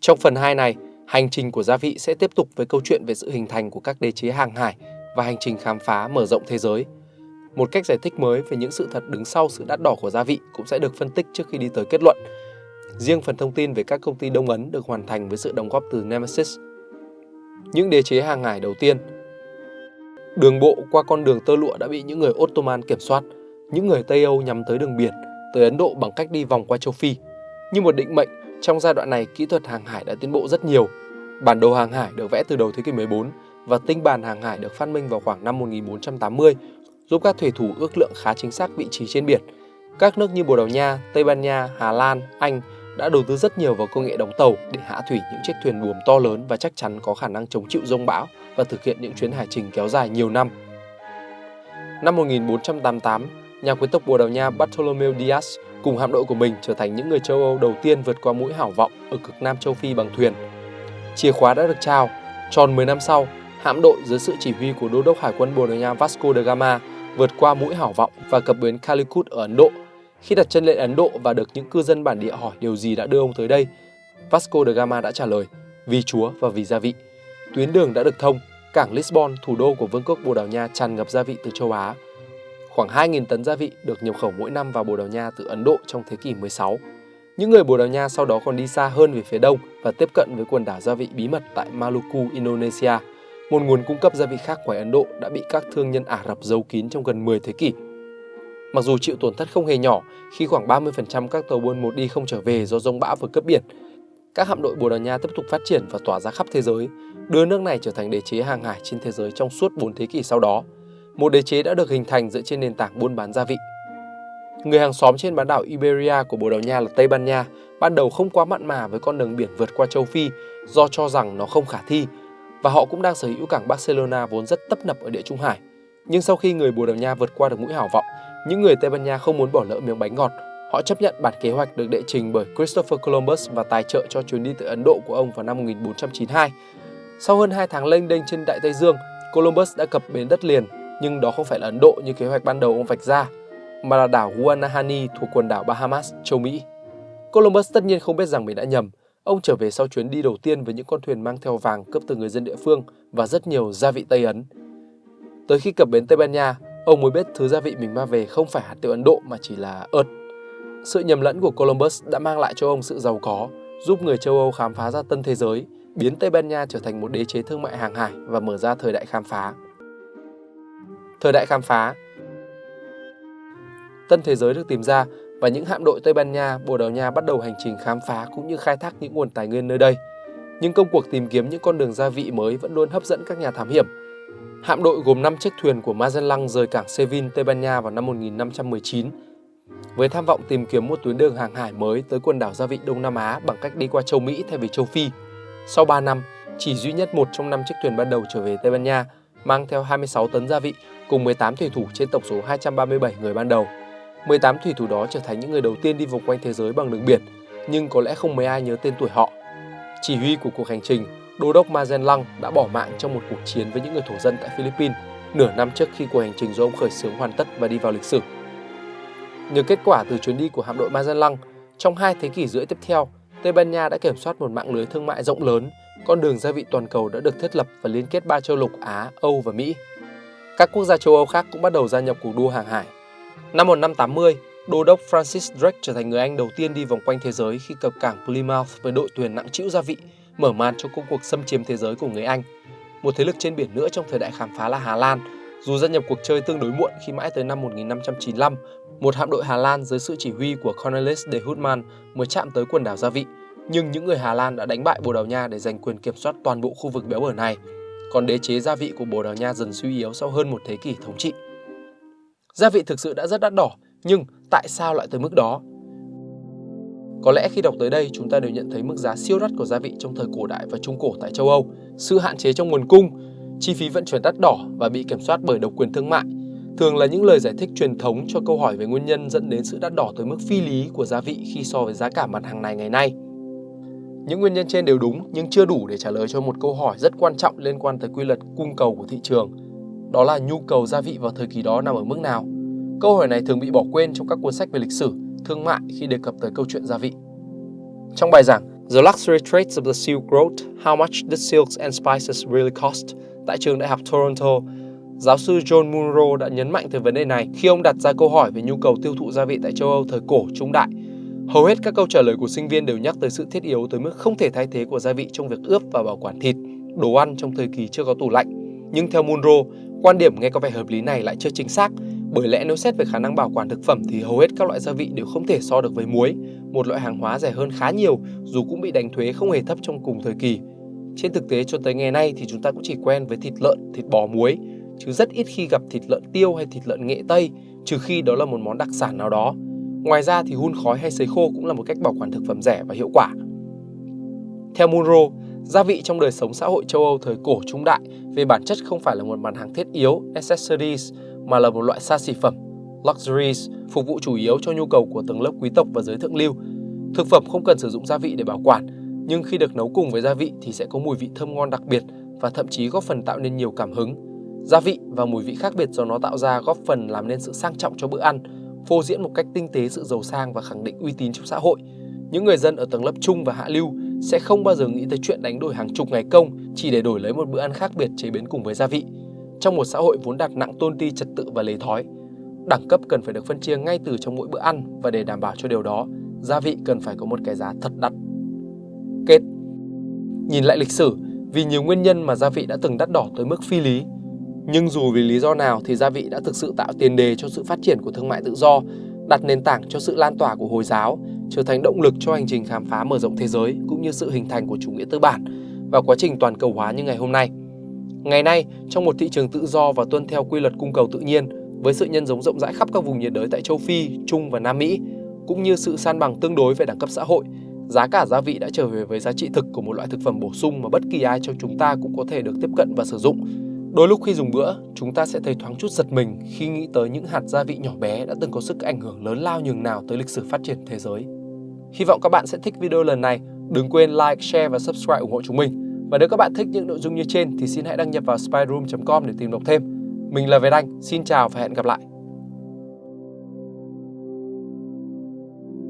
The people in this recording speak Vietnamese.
Trong phần 2 này, hành trình của gia vị sẽ tiếp tục với câu chuyện về sự hình thành của các đế chế hàng hải và hành trình khám phá mở rộng thế giới. Một cách giải thích mới về những sự thật đứng sau sự đắt đỏ của gia vị cũng sẽ được phân tích trước khi đi tới kết luận. Riêng phần thông tin về các công ty Đông Ấn được hoàn thành với sự đóng góp từ Nemesis. Những đế chế hàng hải đầu tiên Đường bộ qua con đường tơ lụa đã bị những người Ottoman kiểm soát. Những người Tây Âu nhắm tới đường biển, tới Ấn Độ bằng cách đi vòng qua châu Phi. Như một định mệnh, trong giai đoạn này kỹ thuật hàng hải đã tiến bộ rất nhiều. Bản đồ hàng hải được vẽ từ đầu thế kỷ 14 và tinh bản hàng hải được phát minh vào khoảng năm 1480, giúp các thủy thủ ước lượng khá chính xác vị trí trên biển. Các nước như Bồ Đào Nha, Tây Ban Nha, Hà Lan, Anh đã đầu tư rất nhiều vào công nghệ đóng tàu để hạ thủy những chiếc thuyền buồm to lớn và chắc chắn có khả năng chống chịu rông bão và thực hiện những chuyến hải trình kéo dài nhiều năm. Năm 1488, nhà quyến tộc Bồ Đào Nha Bartolomeu Diaz cùng hạm đội của mình trở thành những người châu Âu đầu tiên vượt qua mũi hảo vọng ở cực Nam châu Phi bằng thuyền. Chìa khóa đã được trao, tròn 10 năm sau, hạm đội dưới sự chỉ huy của đô đốc hải quân Bồ Đào Nha Vasco da Gama vượt qua mũi hảo vọng và cập bến Calicut ở Ấn Độ. Khi đặt chân lên Ấn Độ và được những cư dân bản địa hỏi điều gì đã đưa ông tới đây, Vasco da Gama đã trả lời, vì Chúa và vì gia vị. Tuyến đường đã được thông, cảng Lisbon, thủ đô của Vương quốc Bồ Đào Nha tràn ngập gia vị từ châu Á. Khoảng 2.000 tấn gia vị được nhập khẩu mỗi năm vào Bồ Đào Nha từ Ấn Độ trong thế kỷ 16. Những người Bồ Đào Nha sau đó còn đi xa hơn về phía đông và tiếp cận với quần đảo gia vị bí mật tại Maluku, Indonesia, một nguồn cung cấp gia vị khác ngoài Ấn Độ đã bị các thương nhân Ả Rập giấu kín trong gần 10 thế kỷ. Mặc dù chịu tổn thất không hề nhỏ khi khoảng 30% các tàu buôn một đi không trở về do rông bão và cướp biển, các hạm đội Bồ Đào Nha tiếp tục phát triển và tỏa ra khắp thế giới, đưa nước này trở thành đế chế hàng hải trên thế giới trong suốt 4 thế kỷ sau đó. Một đế chế đã được hình thành dựa trên nền tảng buôn bán gia vị. Người hàng xóm trên bán đảo Iberia của Bồ Đào Nha là Tây Ban Nha, ban đầu không quá mặn mà với con đường biển vượt qua châu Phi do cho rằng nó không khả thi, và họ cũng đang sở hữu cảng Barcelona vốn rất tấp nập ở địa Trung Hải. Nhưng sau khi người Bồ Đào Nha vượt qua được mũi hảo vọng, những người Tây Ban Nha không muốn bỏ lỡ miếng bánh ngọt Họ chấp nhận bản kế hoạch được đệ trình bởi Christopher Columbus và tài trợ cho chuyến đi tới Ấn Độ của ông vào năm 1492. Sau hơn 2 tháng lênh đênh trên Đại Tây Dương, Columbus đã cập bến đất liền, nhưng đó không phải là Ấn Độ như kế hoạch ban đầu ông vạch ra, mà là đảo Guanahani thuộc quần đảo Bahamas, châu Mỹ. Columbus tất nhiên không biết rằng mình đã nhầm. Ông trở về sau chuyến đi đầu tiên với những con thuyền mang theo vàng cướp từ người dân địa phương và rất nhiều gia vị Tây Ấn. Tới khi cập bến Tây Ban Nha, ông mới biết thứ gia vị mình mang về không phải hạt tiêu Ấn Độ mà chỉ là ớt. Sự nhầm lẫn của Columbus đã mang lại cho ông sự giàu có, giúp người châu Âu khám phá ra tân thế giới, biến Tây Ban Nha trở thành một đế chế thương mại hàng hải và mở ra thời đại khám phá. Thời đại khám phá Tân thế giới được tìm ra và những hạm đội Tây Ban Nha, Bồ Đào Nha bắt đầu hành trình khám phá cũng như khai thác những nguồn tài nguyên nơi đây. Nhưng công cuộc tìm kiếm những con đường gia vị mới vẫn luôn hấp dẫn các nhà thám hiểm. Hạm đội gồm 5 chiếc thuyền của Magellan rời cảng Seville, Tây Ban Nha vào năm 1519 với tham vọng tìm kiếm một tuyến đường hàng hải mới tới quần đảo gia vị Đông Nam Á bằng cách đi qua châu Mỹ thay vì châu Phi. Sau 3 năm, chỉ duy nhất một trong năm chiếc thuyền ban đầu trở về Tây Ban Nha mang theo 26 tấn gia vị cùng 18 thủy thủ trên tổng số 237 người ban đầu. 18 thủy thủ đó trở thành những người đầu tiên đi vòng quanh thế giới bằng đường biển, nhưng có lẽ không mấy ai nhớ tên tuổi họ. Chỉ huy của cuộc hành trình, Đô đốc Magellan đã bỏ mạng trong một cuộc chiến với những người thổ dân tại Philippines nửa năm trước khi cuộc hành trình do ông khởi xướng hoàn tất và đi vào lịch sử. Nhờ kết quả từ chuyến đi của hạm đội Magellan, trong hai thế kỷ rưỡi tiếp theo, Tây Ban Nha đã kiểm soát một mạng lưới thương mại rộng lớn, con đường gia vị toàn cầu đã được thiết lập và liên kết ba châu lục Á, Âu và Mỹ. Các quốc gia châu Âu khác cũng bắt đầu gia nhập cuộc đua hàng hải. Năm 1580, Đô đốc Francis Drake trở thành người Anh đầu tiên đi vòng quanh thế giới khi cập cảng Plymouth với đội thuyền nặng trĩu gia vị, mở màn cho công cuộc xâm chiếm thế giới của người Anh. Một thế lực trên biển nữa trong thời đại khám phá là Hà Lan, dù gia nhập cuộc chơi tương đối muộn khi mãi tới năm 1595, một hạm đội Hà Lan dưới sự chỉ huy của Cornelis de Houtman mới chạm tới quần đảo Gia Vị, nhưng những người Hà Lan đã đánh bại Bồ Đào Nha để giành quyền kiểm soát toàn bộ khu vực béo bở này. Còn đế chế gia vị của Bồ Đào Nha dần suy yếu sau hơn một thế kỷ thống trị. Gia vị thực sự đã rất đắt đỏ, nhưng tại sao lại tới mức đó? Có lẽ khi đọc tới đây chúng ta đều nhận thấy mức giá siêu đắt của gia vị trong thời cổ đại và trung cổ tại châu Âu, sự hạn chế trong nguồn cung, chi phí vận chuyển đắt đỏ và bị kiểm soát bởi độc quyền thương mại thường là những lời giải thích truyền thống cho câu hỏi về nguyên nhân dẫn đến sự đắt đỏ tới mức phi lý của gia vị khi so với giá cả mặt hàng này ngày nay. Những nguyên nhân trên đều đúng nhưng chưa đủ để trả lời cho một câu hỏi rất quan trọng liên quan tới quy luật cung cầu của thị trường. Đó là nhu cầu gia vị vào thời kỳ đó nằm ở mức nào? Câu hỏi này thường bị bỏ quên trong các cuốn sách về lịch sử, thương mại khi đề cập tới câu chuyện gia vị. Trong bài giảng The Luxury Traits of the Silk Road, How Much Did Silks and Spices Really Cost tại trường đại học Toronto, giáo sư John Munro đã nhấn mạnh tới vấn đề này khi ông đặt ra câu hỏi về nhu cầu tiêu thụ gia vị tại châu Âu thời cổ trung đại. Hầu hết các câu trả lời của sinh viên đều nhắc tới sự thiết yếu tới mức không thể thay thế của gia vị trong việc ướp và bảo quản thịt, đồ ăn trong thời kỳ chưa có tủ lạnh. Nhưng theo Munro, quan điểm nghe có vẻ hợp lý này lại chưa chính xác, bởi lẽ nếu xét về khả năng bảo quản thực phẩm thì hầu hết các loại gia vị đều không thể so được với muối, một loại hàng hóa rẻ hơn khá nhiều dù cũng bị đánh thuế không hề thấp trong cùng thời kỳ. Trên thực tế cho tới ngày nay thì chúng ta cũng chỉ quen với thịt lợn, thịt bò muối, chứ rất ít khi gặp thịt lợn tiêu hay thịt lợn nghệ tây, trừ khi đó là một món đặc sản nào đó. Ngoài ra thì hun khói hay sấy khô cũng là một cách bảo quản thực phẩm rẻ và hiệu quả. Theo Munro, gia vị trong đời sống xã hội châu Âu thời cổ trung đại về bản chất không phải là một mặt hàng thiết yếu, accessories, mà là một loại xa xỉ phẩm, luxuries, phục vụ chủ yếu cho nhu cầu của tầng lớp quý tộc và giới thượng lưu. Thực phẩm không cần sử dụng gia vị để bảo quản, nhưng khi được nấu cùng với gia vị thì sẽ có mùi vị thơm ngon đặc biệt và thậm chí góp phần tạo nên nhiều cảm hứng. Gia vị và mùi vị khác biệt do nó tạo ra góp phần làm nên sự sang trọng cho bữa ăn, phô diễn một cách tinh tế sự giàu sang và khẳng định uy tín trong xã hội. Những người dân ở tầng lớp trung và hạ lưu sẽ không bao giờ nghĩ tới chuyện đánh đổi hàng chục ngày công chỉ để đổi lấy một bữa ăn khác biệt chế biến cùng với gia vị. Trong một xã hội vốn đặt nặng tôn ti trật tự và lề thói, đẳng cấp cần phải được phân chia ngay từ trong mỗi bữa ăn và để đảm bảo cho điều đó, gia vị cần phải có một cái giá thật đắt. Kết Nhìn lại lịch sử, vì nhiều nguyên nhân mà gia vị đã từng đắt đỏ tới mức phi lý, nhưng dù vì lý do nào thì gia vị đã thực sự tạo tiền đề cho sự phát triển của thương mại tự do, đặt nền tảng cho sự lan tỏa của Hồi giáo, trở thành động lực cho hành trình khám phá mở rộng thế giới cũng như sự hình thành của chủ nghĩa tư bản và quá trình toàn cầu hóa như ngày hôm nay. Ngày nay, trong một thị trường tự do và tuân theo quy luật cung cầu tự nhiên, với sự nhân giống rộng rãi khắp các vùng nhiệt đới tại châu Phi, Trung và Nam Mỹ, cũng như sự san bằng tương đối về đẳng cấp xã hội, giá cả gia vị đã trở về với giá trị thực của một loại thực phẩm bổ sung mà bất kỳ ai trong chúng ta cũng có thể được tiếp cận và sử dụng. Đôi lúc khi dùng bữa, chúng ta sẽ thấy thoáng chút giật mình khi nghĩ tới những hạt gia vị nhỏ bé đã từng có sức ảnh hưởng lớn lao nhường nào tới lịch sử phát triển thế giới. Hy vọng các bạn sẽ thích video lần này. Đừng quên like, share và subscribe ủng hộ chúng mình. Và nếu các bạn thích những nội dung như trên thì xin hãy đăng nhập vào spyroom.com để tìm đọc thêm. Mình là Việt Anh, xin chào và hẹn gặp lại.